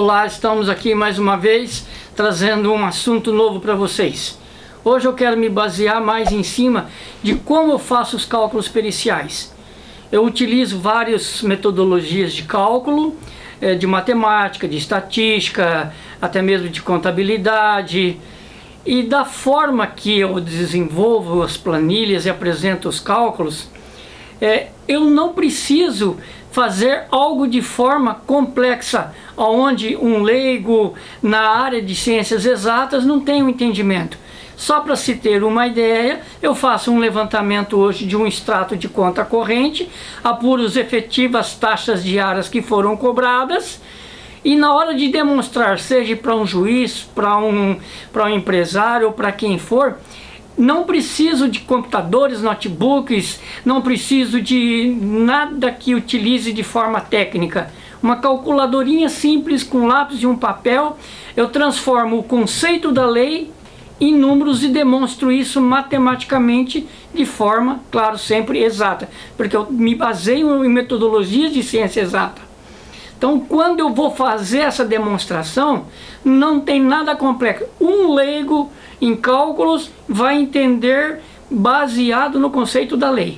Olá, estamos aqui mais uma vez trazendo um assunto novo para vocês. Hoje eu quero me basear mais em cima de como eu faço os cálculos periciais. Eu utilizo várias metodologias de cálculo, eh, de matemática, de estatística, até mesmo de contabilidade. E da forma que eu desenvolvo as planilhas e apresento os cálculos, é, eu não preciso fazer algo de forma complexa, onde um leigo na área de ciências exatas não tem um entendimento. Só para se ter uma ideia, eu faço um levantamento hoje de um extrato de conta corrente, apuro as efetivas taxas diárias que foram cobradas, e na hora de demonstrar, seja para um juiz, para um, um empresário ou para quem for, não preciso de computadores, notebooks, não preciso de nada que utilize de forma técnica. Uma calculadorinha simples com lápis e um papel, eu transformo o conceito da lei em números e demonstro isso matematicamente de forma, claro, sempre exata, porque eu me baseio em metodologias de ciência exata. Então, quando eu vou fazer essa demonstração, não tem nada complexo. Um leigo em cálculos vai entender baseado no conceito da lei.